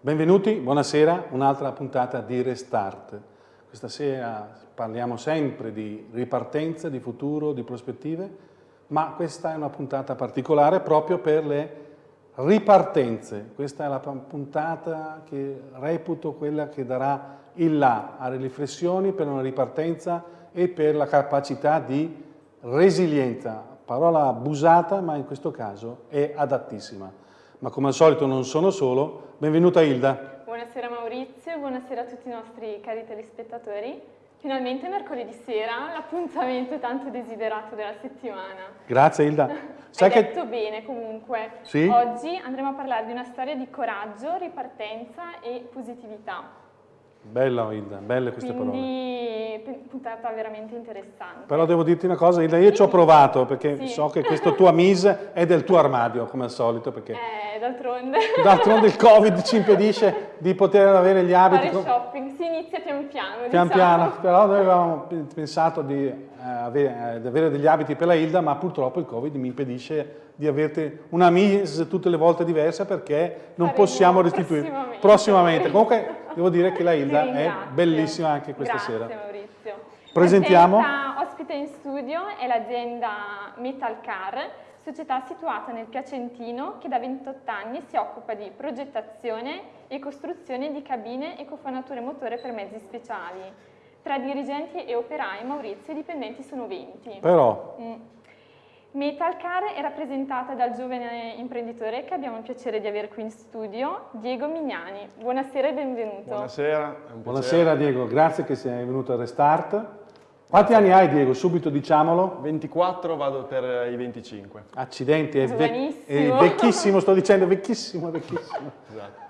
Benvenuti, buonasera, un'altra puntata di Restart. Questa sera parliamo sempre di ripartenza, di futuro, di prospettive, ma questa è una puntata particolare proprio per le ripartenze. Questa è la puntata che reputo quella che darà il là alle riflessioni per una ripartenza e per la capacità di resilienza. Parola abusata, ma in questo caso è adattissima. Ma come al solito non sono solo, Benvenuta Hilda. Buonasera Maurizio buonasera a tutti i nostri cari telespettatori. Finalmente mercoledì sera, l'appuntamento tanto desiderato della settimana. Grazie Hilda. Sai Hai detto bene comunque. Sì? Oggi andremo a parlare di una storia di coraggio, ripartenza e positività. Bella Hilda, belle queste Quindi, parole. puntata veramente interessante. Però devo dirti una cosa Hilda, io sì. ci ho provato perché sì. so che questo tuo mise è del tuo armadio come al solito. Perché eh, d'altronde. D'altronde il Covid ci impedisce di poter avere gli abiti. Fare shopping, si inizia pian piano. Pian diciamo. piano, però noi avevamo pensato di, eh, avere, eh, di avere degli abiti per la Hilda, ma purtroppo il Covid mi impedisce di avere una mise tutte le volte diversa perché non Faremo possiamo restituire prossimamente. prossimamente. Comunque devo dire che la Hilda è bellissima anche questa Grazie, sera. Grazie Maurizio. Presentiamo. La ospite in studio è l'azienda Metalcar, società situata nel Piacentino che da 28 anni si occupa di progettazione e costruzione di cabine e cofanature motore per mezzi speciali. Tra dirigenti e operai, Maurizio, i dipendenti sono 20. Però... Mm. Metalcar è rappresentata dal giovane imprenditore che abbiamo il piacere di avere qui in studio, Diego Mignani. Buonasera e benvenuto. Buonasera. Buonasera Diego, grazie che sei venuto a Restart. Quanti anni hai Diego? Subito diciamolo. 24, vado per i 25. Accidenti, è, vec è vecchissimo, sto dicendo vecchissimo, vecchissimo. esatto.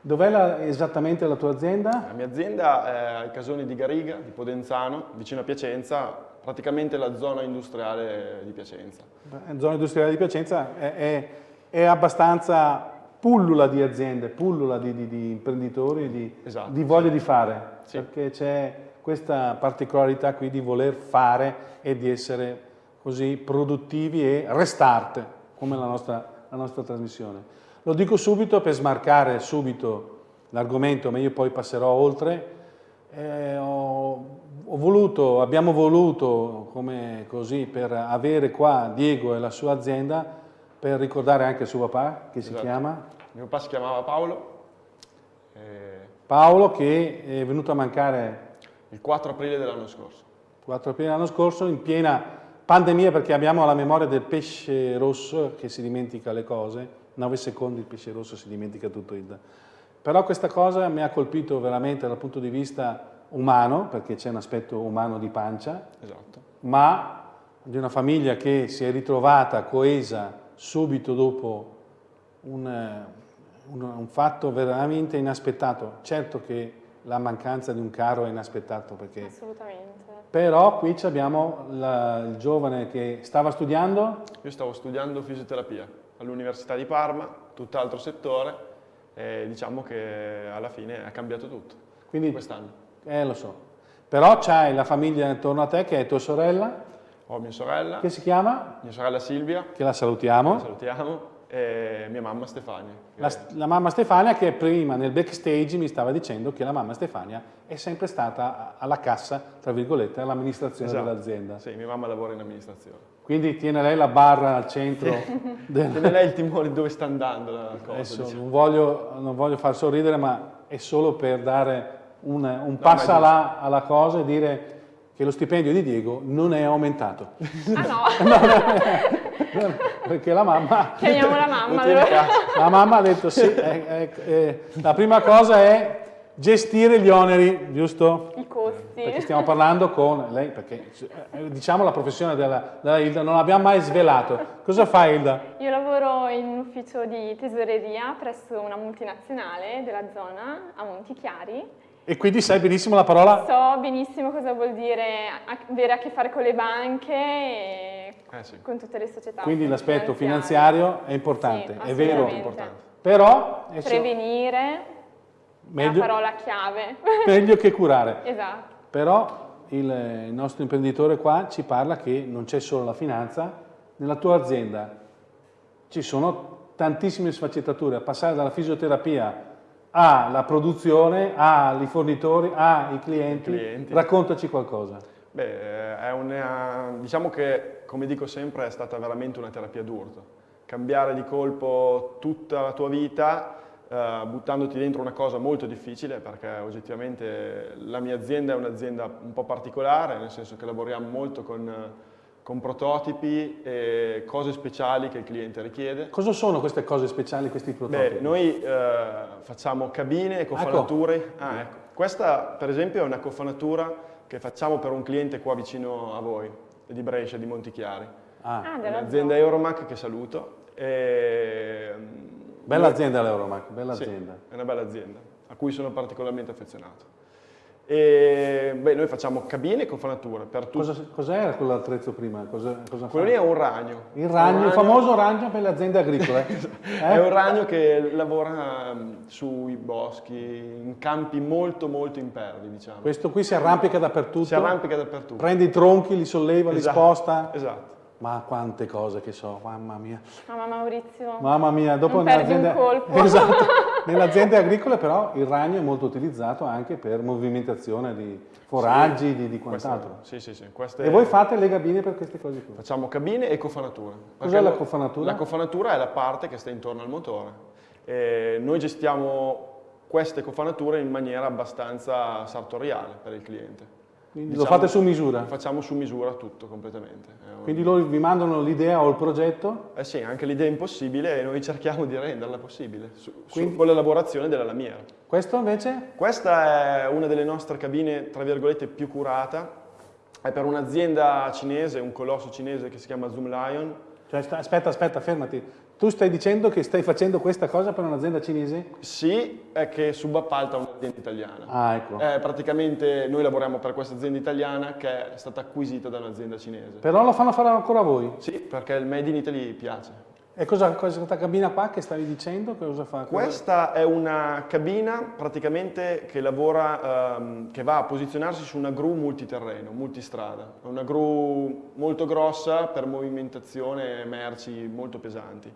Dov'è esattamente la tua azienda? La mia azienda è ai Casoni di Gariga, di Podenzano, vicino a Piacenza, praticamente la zona industriale di Piacenza. La zona industriale di Piacenza è, è, è abbastanza pullula di aziende, pullula di, di, di imprenditori, di, esatto, di voglia sì. di fare, sì. perché c'è questa particolarità qui di voler fare e di essere così produttivi e restart, come la nostra, la nostra trasmissione. Lo dico subito per smarcare subito l'argomento, ma io poi passerò oltre. Eh, ho, voluto, abbiamo voluto, come così, per avere qua Diego e la sua azienda, per ricordare anche suo papà, che si esatto. chiama? Mio papà si chiamava Paolo. E... Paolo che è venuto a mancare... Il 4 aprile dell'anno scorso. 4 aprile dell'anno scorso, in piena pandemia, perché abbiamo la memoria del pesce rosso che si dimentica le cose, 9 secondi il pesce rosso si dimentica tutto il... Però questa cosa mi ha colpito veramente dal punto di vista umano, perché c'è un aspetto umano di pancia, esatto. ma di una famiglia che si è ritrovata coesa subito dopo un, un, un, fatto veramente inaspettato. Certo che la mancanza di un caro è inaspettato, perché... Assolutamente. Però qui abbiamo la, il giovane che stava studiando... Io stavo studiando fisioterapia all'Università di Parma, tutt'altro settore, e diciamo che alla fine ha cambiato tutto Quindi, quest'anno. Eh, lo so. Però c'hai la famiglia intorno a te che è tua sorella. Ho mia sorella. Che si chiama? Mia sorella Silvia. Che la salutiamo. La salutiamo. E mia mamma Stefania. La, la, mamma Stefania che prima nel backstage mi stava dicendo che la mamma Stefania è sempre stata alla cassa, tra virgolette, all'amministrazione esatto. dell'azienda. Sì, mia mamma lavora in amministrazione. Quindi tiene lei la barra al centro. del... Tiene lei il timore dove sta andando la cosa. Adesso diciamo. non, voglio, non voglio far sorridere, ma è solo per dare un, un passa no, là alla cosa e dire che lo stipendio di Diego non è aumentato. Ah no? no, no perché la mamma... Chiamiamo la mamma. La mamma ha detto sì, eh, eh, eh, la prima cosa è gestire gli oneri, giusto? I costi. Perché stiamo parlando con lei, perché eh, diciamo la professione della, della Hilda non l'abbiamo mai svelato. Cosa fa Hilda? Io lavoro in un ufficio di tesoreria presso una multinazionale della zona a Montichiari e quindi sai benissimo la parola? So benissimo cosa vuol dire avere a che fare con le banche e eh sì. con tutte le società. Quindi l'aspetto finanziario è importante, sì, è vero. Importante. Però... Prevenire meglio, è la parola chiave. Meglio che curare. esatto. Però il, il nostro imprenditore qua ci parla che non c'è solo la finanza, nella tua azienda ci sono tantissime sfaccettature, a passare dalla fisioterapia ha la produzione, ha i fornitori, ha i clienti. Clienti. Raccontaci qualcosa. Beh, eh, è una, diciamo che, come dico sempre, è stata veramente una terapia d'urto. Cambiare di colpo tutta la tua vita, eh, buttandoti dentro una cosa molto difficile, perché oggettivamente la mia azienda è un'azienda un po' particolare, nel senso che lavoriamo molto con, con prototipi e cose speciali che il cliente richiede. Cosa sono queste cose speciali, questi prototipi? Beh, noi eh, facciamo cabine e cofanature. Ecco. Ah, ecco. Questa, per esempio, è una cofanatura che facciamo per un cliente qua vicino a voi, di Brescia, di Montichiari. Ah, Ah, zona. Euromac che saluto. E, bella noi- azienda l'Euromac, bella Sì, azienda. è una bella azienda, a cui sono particolarmente affezionato. E, beh, noi facciamo cabine e cofanature per tutti. Cosa, cos'era quell'attrezzo prima? Cosa, cosa Quello lì è un ragno. Il ragno, Un il famoso ragno per le aziende agricole. È Eh? un ragno che lavora mm, sui boschi, in campi molto molto impervi, diciamo. Questo qui si arrampica dappertutto, Si arrampica dappertutto. prende i tronchi, li solleva, li Esatto, sposta. Esatto. Ma quante cose che so, mamma mia. Mamma Maurizio. Mamma mia, dopo nell'azienda-. Esatto. Nelle aziende agricole però il ragno è molto utilizzato anche per movimentazione di foraggi, di, di Queste- quant'altro. Sì, sì, sì. Queste- E voi fate le gabine per queste cose qui? Facciamo cabine e cofanature. Cos'è la cofanatura? La cofanatura è la parte che sta intorno al motore. E noi gestiamo queste cofanature in maniera abbastanza sartoriale per il cliente. Quindi Diciamo- lo fate su misura? Facciamo su misura tutto completamente. Quindi loro vi mandano l'idea o il progetto? Eh sì, anche l'idea è impossibile e noi cerchiamo di renderla possibile su, su- Quindi- con l'elaborazione della lamiera. Questo invece? Questa è una delle nostre cabine, tra virgolette, più curata. È per un'azienda cinese, un colosso cinese che si chiama Zoom Lion. Cioè, aspetta, aspetta, fermati. Tu stai dicendo che stai facendo questa cosa per un'azienda cinese? Sì, è che subappalta un'azienda italiana. Ah, ecco. Eh, praticamente noi lavoriamo per questa azienda italiana che è stata acquisita da un'azienda cinese. Però lo fanno fare ancora voi. Sì, perché il Made in Italy piace. E cosa, questa cabina qua che stavi dicendo? Cosa fa? Questa è una cabina praticamente che lavora, ehm, che va a posizionarsi su una gru multiterreno, multistrada. È una gru molto grossa per movimentazione merci molto pesanti.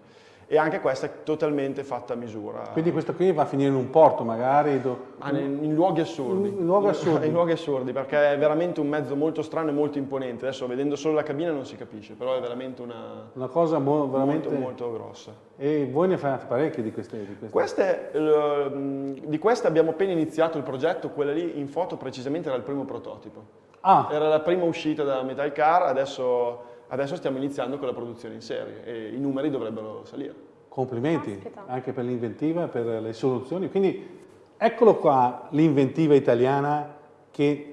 E anche questa è totalmente fatta a misura. Quindi questo qui va a finire in un porto magari? do- Ah, in, in luoghi assurdi. In luoghi assurdi. In luoghi assurdi, perché è veramente un mezzo molto strano e molto imponente. Adesso vedendo solo la cabina non si capisce, però è veramente una Una cosa veramente... molto, molto grossa. E voi ne fate parecchie di queste? Di queste. Queste, eh, di queste abbiamo appena iniziato il progetto, quella lì in foto precisamente era il primo prototipo. Ah, Era la prima uscita da Metal Car, adesso, adesso stiamo iniziando con la produzione in serie e i numeri dovrebbero salire. complimenti Caspita. anche per l'inventiva, per le soluzioni. Quindi eccolo qua l'inventiva italiana che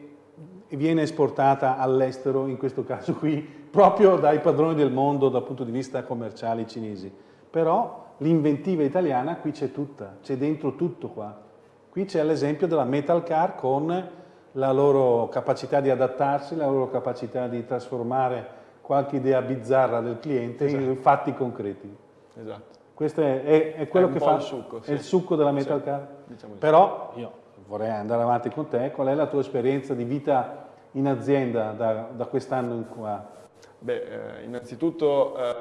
viene esportata all'estero, in questo caso qui, proprio dai padroni del mondo dal punto di vista commerciale cinesi. Però l'inventiva italiana qui c'è tutta, c'è dentro tutto qua. Qui c'è l'esempio della Metal Car con la loro capacità di adattarsi, la loro capacità di trasformare qualche idea bizzarra del cliente in fatti concreti. Esatto. Questo è, è- è quello È che fa il succo, è sì. il succo della Metal Car. diciamo. Però io vorrei andare avanti con te. Qual è la tua esperienza di vita in azienda da, da quest'anno in qua? Beh, eh, innanzitutto eh,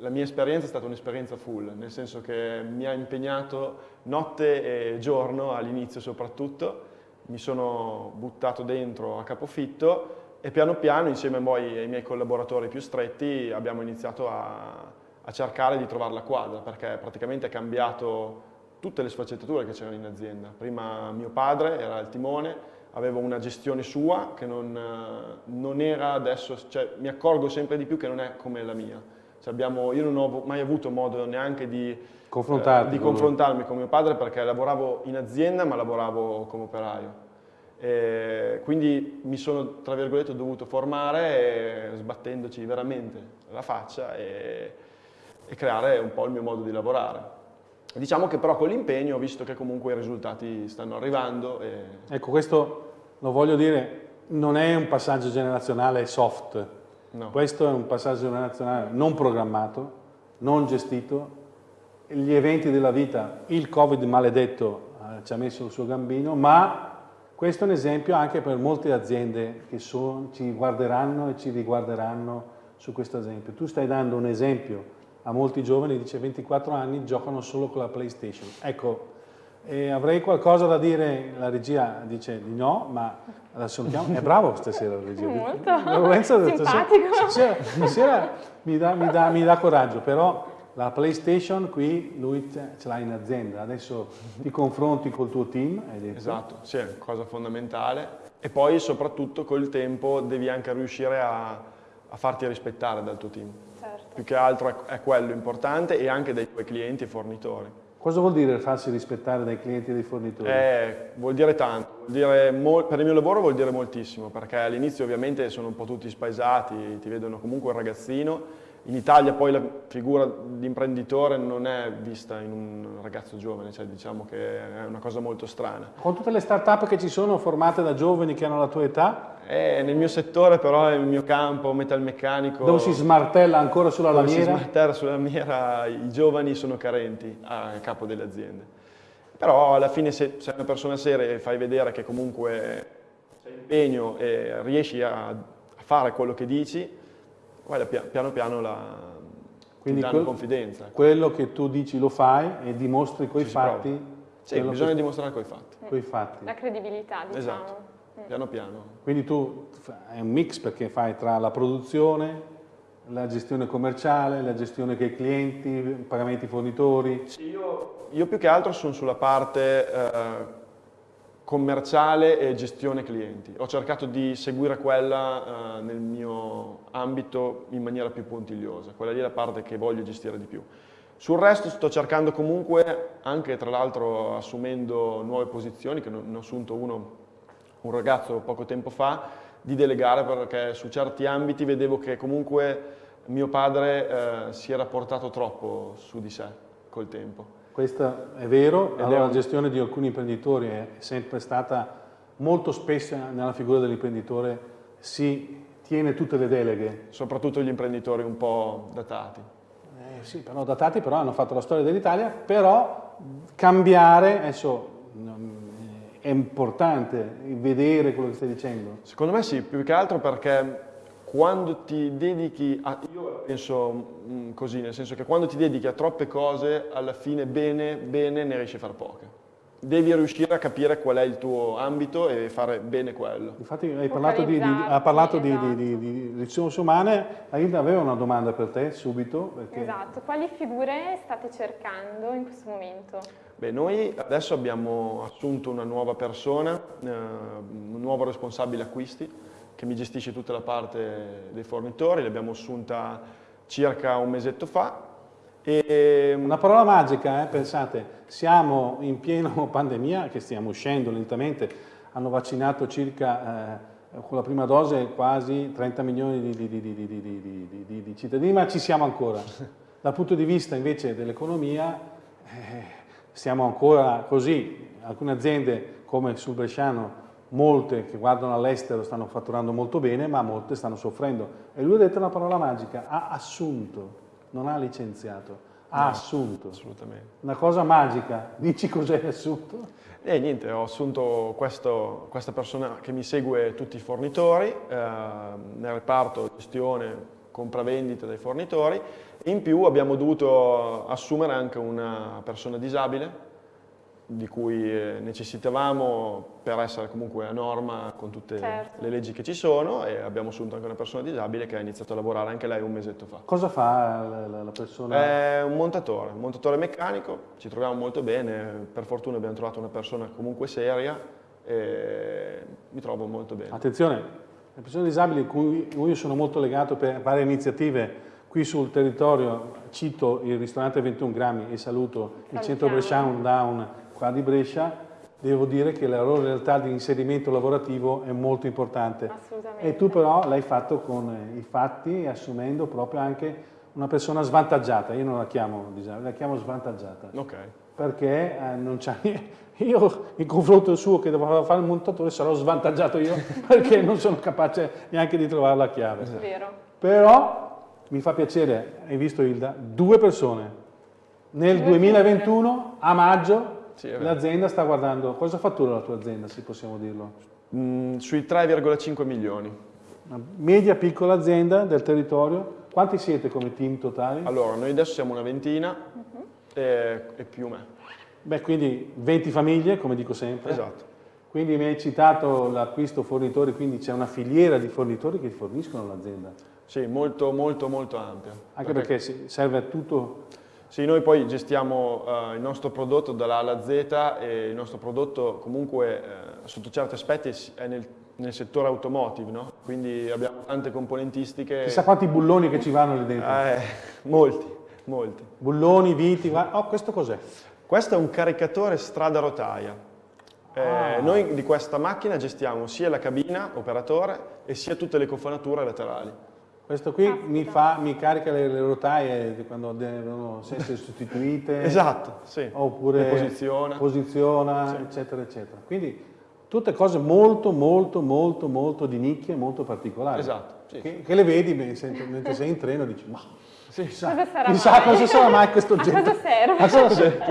la mia esperienza è stata un'esperienza full, nel senso che mi ha impegnato notte e giorno all'inizio soprattutto, mi sono buttato dentro a capofitto e piano piano insieme a poi ai miei collaboratori più stretti abbiamo iniziato a, a cercare di trovare la quadra perché praticamente è cambiato tutte le sfaccettature che c'erano in azienda. Prima mio padre era al timone, avevo una gestione sua che non, eh, non era adesso, cioè mi accorgo sempre di più che non è come la mia. Cioè abbiamo- io non ho mai avuto modo neanche di, eh, di confrontarmi con mio padre perché lavoravo in azienda ma lavoravo come operaio. E quindi mi sono, tra virgolette, dovuto formare eh, sbattendoci veramente la faccia e, e creare un po' il mio modo di lavorare. Diciamo che però con l'impegno ho visto che comunque i risultati stanno arrivando e Ecco, questo lo voglio dire, non è un passaggio generazionale soft. no. Questo è un passaggio generazionale non programmato, non gestito. Gli eventi della vita, il Covid maledetto eh, ci ha messo il suo gambino, ma questo è un esempio anche per molte aziende che son- ci guarderanno e ci riguarderanno su questo esempio. Tu stai dando un esempio a molti giovani, dice 24 anni, giocano solo con la PlayStation. Ecco, E avrei qualcosa da dire, la regia dice di no, ma la salutiamo. È bravo stasera la regia. Molto. Lorenzo Simpatico. Stasera, stasera mi, dà, mi, dà, mi dà coraggio, però la PlayStation qui lui ce l'ha in azienda, adesso ti confronti col tuo team, hai detto. Esatto, sì, è cosa fondamentale. E poi soprattutto col tempo devi anche riuscire a, a farti rispettare dal tuo team. Certo. Più che altro è, è quello importante e anche dai tuoi clienti e fornitori. Cosa vuol dire farsi rispettare dai clienti e dai fornitori? Eh, vuol dire tanto, vuol dire per il mio lavoro vuol dire moltissimo, perché all'inizio ovviamente sono un po' tutti spaesati, ti vedono comunque un ragazzino, in Italia poi la figura di imprenditore non è vista in un ragazzo giovane, cioè diciamo che è una cosa molto strana. Con tutte le start-up che ci sono formate da giovani che hanno la tua età? Eh, nel mio settore però, nel mio campo metalmeccanico... Dove si smartella ancora sulla dove lamiera? si smartella sulla lamiera, i giovani sono carenti a capo delle aziende. Però alla fine se sei una persona seria e fai vedere che comunque sei impegno e riesci a fare quello che dici, guarda, piano piano la, Quindi ti danno quel, confidenza. Quello che tu dici lo fai e dimostri coi fatti. Sì, bisogna che... dimostrare coi fatti. Coi fatti. La credibilità, diciamo. Esatto, piano piano. Quindi tu è un mix perché fai tra la produzione, la gestione commerciale, la gestione che i clienti, pagamenti fornitori. Sì, io, io, più che altro sono sulla parte eh, commerciale e gestione clienti. Ho cercato di seguire quella eh, nel mio ambito in maniera più puntigliosa, quella lì è la parte che voglio gestire di più. Sul resto sto cercando comunque, anche tra l'altro assumendo nuove posizioni, che ne ho assunto uno, un ragazzo poco tempo fa, di delegare perché su certi ambiti vedevo che comunque mio padre eh, si era portato troppo su di sé col tempo. Questo è vero, allora la gestione di alcuni imprenditori è sempre stata molto spesso nella figura dell'imprenditore si tiene tutte le deleghe. Soprattutto gli imprenditori un po' datati. Eh, sì, però datati però hanno fatto la storia dell'Italia, però cambiare, adesso è importante vedere quello che stai dicendo. Secondo me sì, più che altro perché quando ti dedichi a, io penso mm, così, nel senso che quando ti dedichi a troppe cose, alla fine bene, bene ne riesci a fare poche. Devi riuscire a capire qual è il tuo ambito e fare bene quello. Infatti hai parlato di, di, ha parlato esatto. di, di, risorse umane, Aida aveva una domanda per te subito. Perché... Esatto, quali figure state cercando in questo momento? Beh, noi adesso abbiamo assunto una nuova persona, eh, un nuovo responsabile acquisti, che mi gestisce tutta la parte dei fornitori, l'abbiamo assunta circa un mesetto fa. E... Una parola magica, eh? pensate, siamo in piena pandemia, che stiamo uscendo lentamente, hanno vaccinato circa, eh, con la prima dose, quasi 30 milioni di, di, di, di, cittadini, ma ci siamo ancora. Dal punto di vista invece dell'economia, eh, stiamo ancora così, alcune aziende come sul Bresciano molte che guardano all'estero stanno fatturando molto bene, ma molte stanno soffrendo. E lui ha detto una parola magica, ha assunto, non ha licenziato, ha no, assunto. Assolutamente. Una cosa magica, dici cos'hai assunto? E niente, ho assunto questo, questa persona che mi segue tutti i fornitori, eh, nel reparto gestione, compravendita dei fornitori, in più abbiamo dovuto assumere anche una persona disabile, di cui eh, necessitavamo per essere comunque a norma con tutte certo. le leggi che ci sono e abbiamo assunto anche una persona disabile che ha iniziato a lavorare anche lei un mesetto fa. Cosa fa la, la persona? È un montatore, un montatore meccanico, ci troviamo molto bene, per fortuna abbiamo trovato una persona comunque seria e mi trovo molto bene. Attenzione, le persone disabili cui io sono molto legato per varie iniziative qui sul territorio, cito il ristorante 21 grammi e saluto il centro Bresciano Down qua di Brescia, devo dire che la loro realtà di inserimento lavorativo è molto importante. Assolutamente. E tu però l'hai fatto con i fatti, assumendo proprio anche una persona svantaggiata, io non la chiamo disabile, la chiamo svantaggiata. Ok. Perché eh, non c'è io in confronto al suo che doveva fare il montatore sarò svantaggiato io perché non sono capace neanche di trovare la chiave. Vero. Però mi fa piacere, hai visto Hilda, due persone nel 2021 a maggio sì, L'azienda sta guardando, cosa fattura la tua azienda, se possiamo dirlo? Mm, sui 3,5 milioni. Una media piccola azienda del territorio, quanti siete come team totali? Allora, noi adesso siamo una ventina uh -huh. e, e, più me. Beh, quindi 20 famiglie, come dico sempre. Esatto. Quindi mi hai citato l'acquisto fornitori, quindi c'è una filiera di fornitori che forniscono l'azienda. Sì, molto molto molto ampia. Anche perché, perché serve a tutto sì, noi poi gestiamo uh, il nostro prodotto dalla A alla Z e il nostro prodotto comunque uh, sotto certi aspetti è nel, nel settore automotive, no? quindi abbiamo tante componentistiche. Chissà quanti bulloni che ci vanno lì dentro. Eh, molti, molti. Bulloni, viti, oh questo cos'è? Questo è un caricatore strada rotaia. Eh, ah. Noi di questa macchina gestiamo sia la cabina operatore e sia tutte le cofanature laterali. Questo qui mi, fa, mi, carica le, le, rotaie quando devono essere sostituite. esatto, sì. Oppure le posiziona. Posiziona, sì. eccetera, eccetera. Quindi tutte cose molto, molto, molto, molto di nicchia, molto particolari. Esatto. Sì. Che, che, le vedi mentre sei in treno e dici, ma sì. chissà, cosa sarà, chissà mai? cosa sarà mai questo oggetto. A cosa serve? A cosa serve?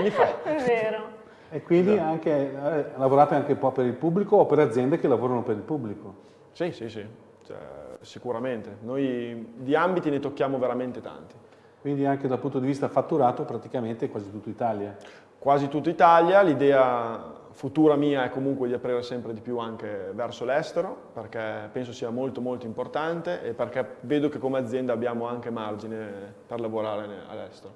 È vero. E quindi esatto. anche, eh, lavorate anche un po' per il pubblico o per aziende che lavorano per il pubblico? Sì, sì, sì. Cioè, sicuramente. Noi di ambiti ne tocchiamo veramente tanti. Quindi anche dal punto di vista fatturato praticamente quasi tutta Italia? Quasi tutta Italia, l'idea futura mia è comunque di aprire sempre di più anche verso l'estero perché penso sia molto molto importante e perché vedo che come azienda abbiamo anche margine per lavorare all'estero.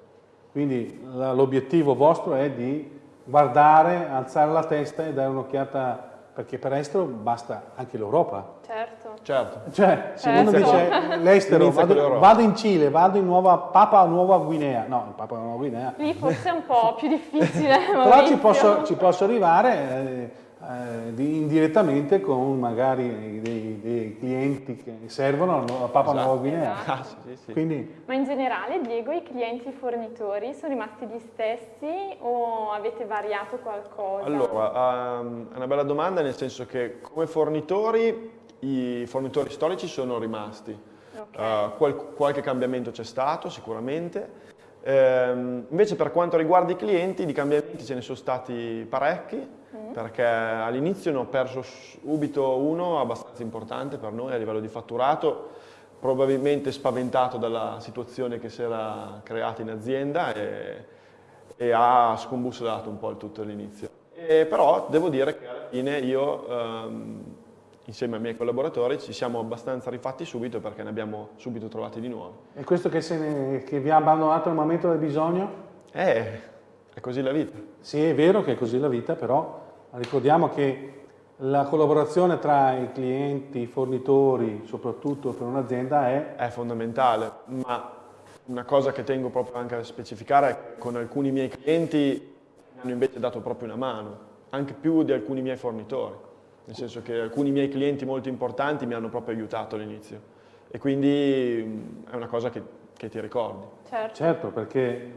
Quindi l'obiettivo vostro è di guardare, alzare la testa e dare un'occhiata perché per estero basta anche l'Europa. Certo. Certo. Cioè, se certo. uno dice l'estero, vado, vado, in Cile, vado in Nuova Papa Nuova Guinea, no, Papa Nuova Guinea. Lì forse è un po' più difficile. Però ci posso, ci posso, arrivare eh, eh, indirettamente con magari dei, dei, clienti che servono a Papa esatto. Nuova Guinea. Esatto. Ah, sì, sì. Quindi, Ma in generale, Diego, i clienti fornitori sono rimasti gli stessi o avete variato qualcosa? Allora, um, è una bella domanda nel senso che come fornitori i fornitori storici sono rimasti. Okay. Uh, qual qualche cambiamento c'è stato sicuramente. Um, invece per quanto riguarda i clienti, di cambiamenti ce ne sono stati parecchi perché all'inizio ne ho perso subito uno abbastanza importante per noi a livello di fatturato, probabilmente spaventato dalla situazione che si era creata in azienda e, e ha scombussolato un po' il tutto all'inizio. Però devo dire che alla fine io, ehm, insieme ai miei collaboratori, ci siamo abbastanza rifatti subito perché ne abbiamo subito trovati di nuovi. E questo che, ne, che vi ha abbandonato al momento del bisogno? Eh, è così la vita. Sì, è vero che è così la vita, però Ricordiamo che la collaborazione tra i clienti, i fornitori, soprattutto per un'azienda, è... È fondamentale, ma una cosa che tengo proprio anche a specificare è che con alcuni miei clienti mi hanno invece dato proprio una mano, anche più di alcuni miei fornitori, nel senso che alcuni miei clienti molto importanti mi hanno proprio aiutato all'inizio e quindi è una cosa che, che ti ricordi. Certo. certo, perché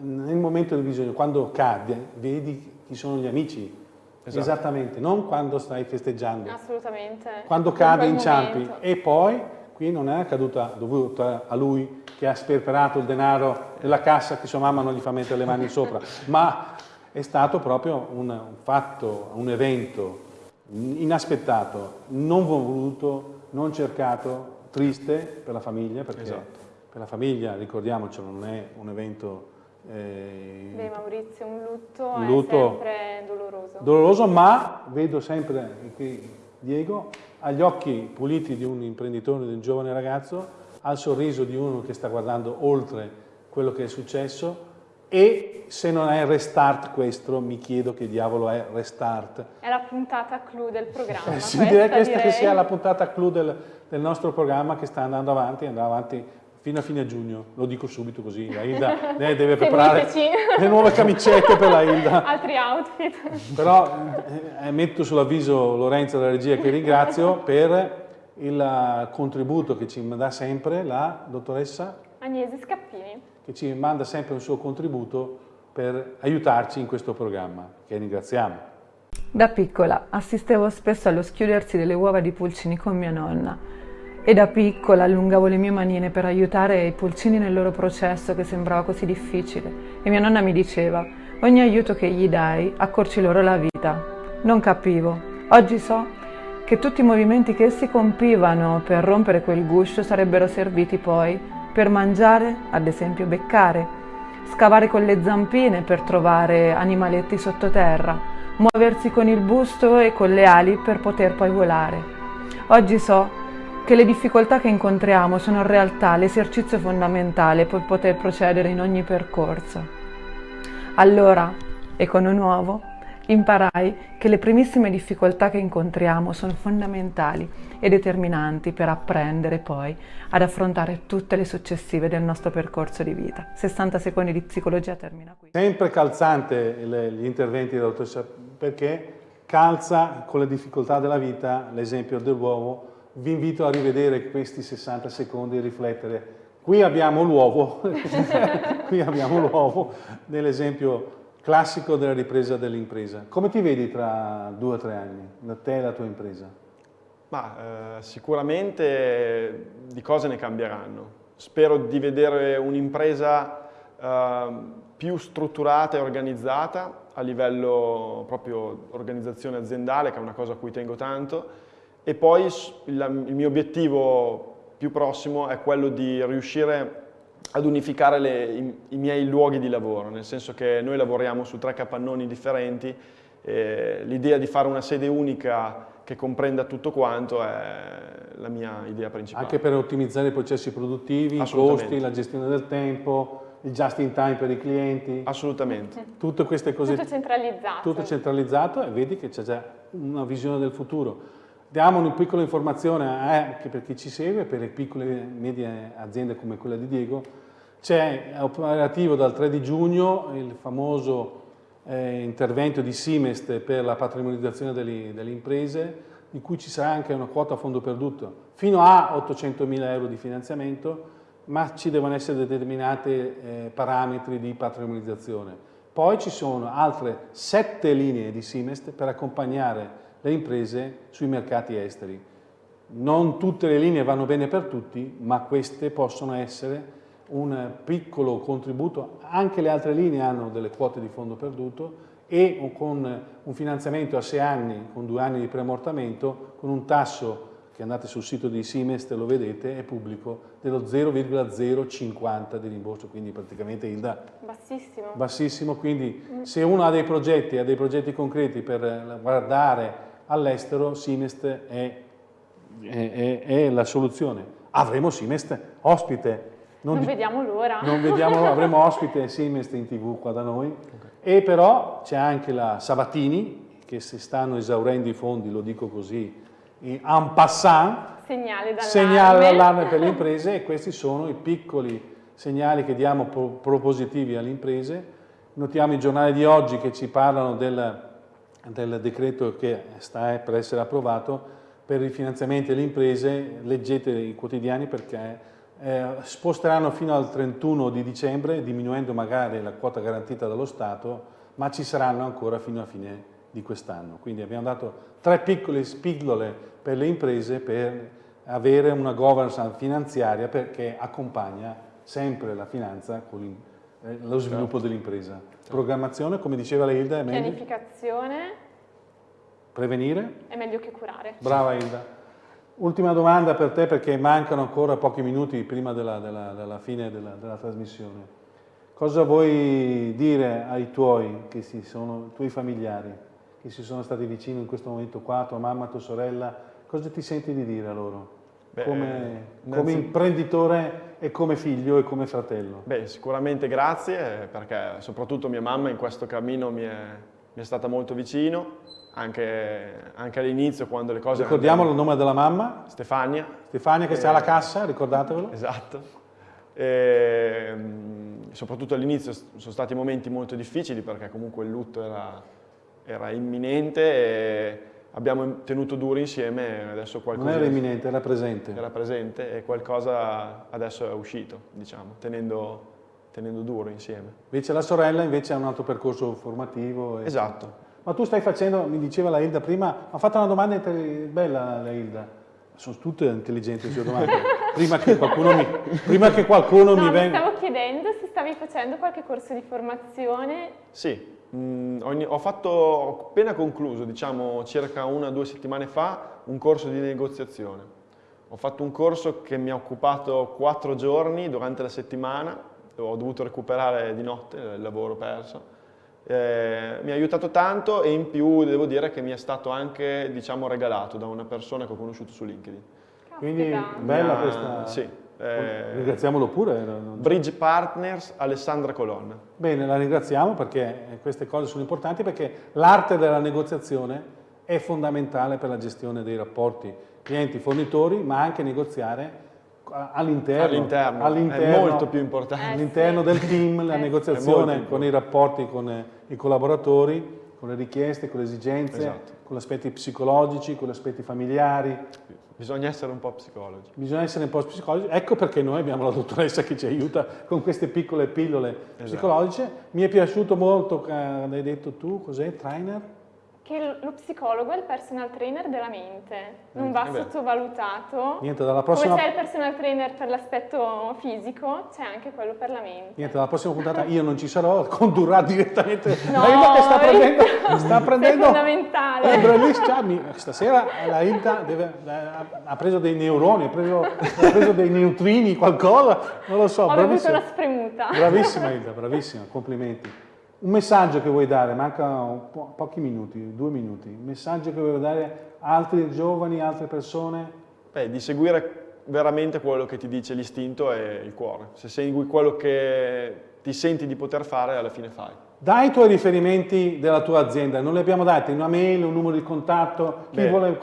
nel momento del bisogno, quando cade, vedi chi sono gli amici. Esatto. Esattamente, non quando stai festeggiando. Assolutamente. Quando cade, inciampi. E poi, qui non è accaduta dovuta a lui che ha sperperato il denaro della cassa che sua mamma non gli fa mettere le mani sopra, ma è stato proprio un fatto, un evento inaspettato, non voluto, non cercato, triste per la famiglia, perché esatto. per la famiglia, ricordiamocelo, non è un evento eh, Beh Maurizio, un lutto, un lutto è sempre doloroso. Doloroso, ma vedo sempre qui Diego ha gli occhi puliti di un imprenditore, di un giovane ragazzo, ha il sorriso di uno che sta guardando oltre quello che è successo e se non è restart questo, mi chiedo che diavolo è restart. È la puntata clou del programma. Eh, sì, direi questa direi. che sia la puntata clou del, del nostro programma che sta andando avanti, andrà avanti fino a fine giugno, lo dico subito così, la Hilda deve preparare le nuove camicette per la Hilda. Altri outfit. Però eh, metto sull'avviso Lorenzo della regia che ringrazio per il contributo che ci dà sempre la dottoressa Agnese Scappini, che ci manda sempre un suo contributo per aiutarci in questo programma, che ringraziamo. Da piccola assistevo spesso allo schiudersi delle uova di pulcini con mia nonna e da piccola allungavo le mie manine per aiutare i pulcini nel loro processo che sembrava così difficile. E mia nonna mi diceva, ogni aiuto che gli dai accorci loro la vita. Non capivo. Oggi so che tutti i movimenti che essi compivano per rompere quel guscio sarebbero serviti poi per mangiare, ad esempio beccare. scavare con le zampine per trovare animaletti sottoterra, muoversi con il busto e con le ali per poter poi volare. Oggi so che le difficoltà che incontriamo sono in realtà l'esercizio fondamentale per poter procedere in ogni percorso. Allora, Econo Nuovo, imparai che le primissime difficoltà che incontriamo sono fondamentali e determinanti per apprendere poi ad affrontare tutte le successive del nostro percorso di vita. 60 secondi di psicologia termina qui. Sempre calzante gli interventi della dottoressa perché calza con le difficoltà della vita l'esempio dell'uovo. Vi invito a rivedere questi 60 secondi e riflettere. Qui abbiamo l'uovo, qui abbiamo l'uovo nell'esempio classico della ripresa dell'impresa. Come ti vedi tra due o tre anni, da te e la tua impresa? Ma, eh, sicuramente di cose ne cambieranno. Spero di vedere un'impresa eh, più strutturata e organizzata a livello proprio organizzazione aziendale, che è una cosa a cui tengo tanto, e poi il, il mio obiettivo più prossimo è quello di riuscire ad unificare le, i, i, miei luoghi di lavoro, nel senso che noi lavoriamo su tre capannoni differenti, l'idea di fare una sede unica che comprenda tutto quanto è la mia idea principale. Anche per ottimizzare i processi produttivi, i costi, la gestione del tempo, il just in time per i clienti. Assolutamente. Tutte queste cose. Tutto centralizzato. Tutto centralizzato e vedi che c'è già una visione del futuro. Diamo una piccola informazione anche per chi ci segue, per le piccole e medie aziende come quella di Diego. C'è operativo dal 3 di giugno il famoso eh, intervento di Simest per la patrimonializzazione delle, delle, imprese, di cui ci sarà anche una quota a fondo perduto, fino a 800 mila euro di finanziamento, ma ci devono essere determinati eh, parametri di patrimonializzazione. Poi ci sono altre sette linee di Simest per accompagnare le imprese sui mercati esteri. Non tutte le linee vanno bene per tutti, ma queste possono essere un piccolo contributo, anche le altre linee hanno delle quote di fondo perduto e con un finanziamento a sei anni, con due anni di preammortamento, con un tasso che andate sul sito di Simest e lo vedete, è pubblico, dello 0,050 di rimborso, quindi praticamente il da... Bassissimo. Bassissimo, quindi mm. se uno ha dei progetti, ha dei progetti concreti per guardare all'estero Simest è, è, è, è, la soluzione. Avremo Simest ospite. Non, non vediamo l'ora. Non vediamo avremo ospite Simest in tv qua da noi. Okay. E però c'è anche la Sabatini, che si stanno esaurendo i fondi, lo dico così, in passant, segnale d'allarme per le imprese e questi sono i piccoli segnali che diamo propositivi alle imprese. Notiamo i giornali di oggi che ci parlano del del decreto che sta per essere approvato per i finanziamenti alle imprese, leggete i quotidiani perché eh, sposteranno fino al 31 di dicembre, diminuendo magari la quota garantita dallo Stato, ma ci saranno ancora fino a fine di quest'anno. Quindi abbiamo dato tre piccole spillole per le imprese per avere una governance finanziaria perché accompagna sempre la finanza con eh, lo sviluppo certo. dell'impresa. Programmazione, come diceva la Hilda, è meglio... Pianificazione. Prevenire? È meglio che curare. Brava Hilda. Ultima domanda per te perché mancano ancora pochi minuti prima della, della, della fine della, della, trasmissione. Cosa vuoi dire ai tuoi, che si sono, tuoi familiari, che si sono stati vicini in questo momento qua, tua mamma, tua sorella? Cosa ti senti di dire a loro? Beh, come, come imprenditore e come figlio e come fratello? Beh, sicuramente grazie, perché soprattutto mia mamma in questo cammino mi è, mi è stata molto vicino, anche, anche all'inizio quando le cose... Ricordiamo il nome della mamma? Stefania. Stefania che e... sta alla cassa, ricordatevelo. Esatto. E, soprattutto all'inizio sono stati momenti molto difficili perché comunque il lutto era, era imminente e abbiamo tenuto duro insieme adesso qualcosa... Non era imminente, era presente. Era presente e qualcosa adesso è uscito, diciamo, tenendo, tenendo duro insieme. Invece la sorella invece ha un altro percorso formativo. E... Esatto. Ma tu stai facendo, mi diceva la Hilda prima, ha fatto una domanda bella la Hilda. Sono tutte intelligenti le sue domande. prima che qualcuno mi, prima che qualcuno no, mi venga... stavo chiedendo se stavi facendo qualche corso di formazione. Sì, Mm, ho, fatto, ho appena concluso, diciamo circa una o due settimane fa, un corso di negoziazione. Ho fatto un corso che mi ha occupato quattro giorni durante la settimana, ho dovuto recuperare di notte il lavoro perso. Eh, mi ha aiutato tanto e in più devo dire che mi è stato anche diciamo, regalato da una persona che ho conosciuto su LinkedIn. Quindi Caspita. bella Mi ha- questa... Sì. eh, Ringraziamolo pure. eh, Bridge Partners Alessandra Colonna. Bene, la ringraziamo perché queste cose sono importanti perché l'arte della negoziazione è fondamentale per la gestione dei rapporti clienti-fornitori, ma anche negoziare all'interno, All'interno, all'interno- è molto più importante. Eh, all'interno del team, la Eh, negoziazione con i rapporti con eh, i collaboratori, con le richieste, con le esigenze, Esatto. con gli aspetti psicologici, con gli aspetti familiari. Bisogna essere un po' psicologi. Bisogna essere un po' psicologici, ecco perché noi abbiamo la dottoressa che ci aiuta con queste piccole pillole Esatto. psicologiche. Mi è piaciuto molto, eh, hai detto tu, cos'è? Trainer? Che lo psicologo è il personal trainer della mente, non va eh sottovalutato. Niente, dalla prossima, Come c'è il personal trainer per l'aspetto fisico, c'è anche quello per la mente. niente, dalla prossima puntata io non ci sarò, condurrà direttamente No, la che sta prendendo, sta prendendo fondamentale. Eh, bravissima, stasera la Hilda deve- ha- ha preso dei neuroni, ha preso, ha preso dei neutrini, qualcosa, non lo so, Ho bevuto bravissima. una spremuta. Bravissima Hilda, bravissima, complimenti. Un messaggio che vuoi dare, manca un po- pochi minuti, due minuti, un messaggio che vuoi dare a altri giovani, altre persone? Beh, di seguire veramente quello che ti dice l'istinto e il cuore. Se segui quello che ti senti di poter fare, alla fine fai. Dai i tuoi riferimenti della tua azienda, non li abbiamo dati, una mail, un numero di contatto, chi Beh. vuole eh,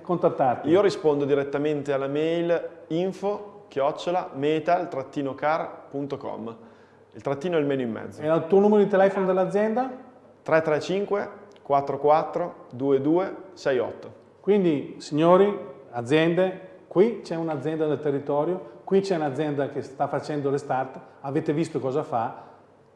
contattarti? Io rispondo direttamente alla mail info chiocciola metal-car.com. Il trattino è il menu in mezzo. E il tuo numero di telefono dell'azienda? 335 44 22 68. Quindi, signori, aziende, qui c'è un'azienda del territorio, qui c'è un'azienda che sta facendo le start, avete visto cosa fa,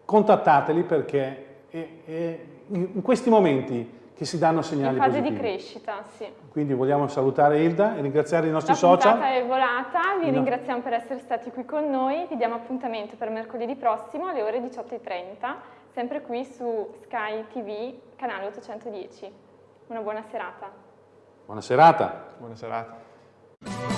contattateli perché in questi momenti che si danno In segnali fase di positivi. crescita, sì. Quindi vogliamo salutare Hilda e ringraziare i nostri La social. puntata è volata, vi No. ringraziamo per essere stati qui con noi, vi diamo appuntamento per mercoledì prossimo alle ore 18.30, sempre qui su Sky TV, canale 810. Una buona serata. Buona serata. Buona serata.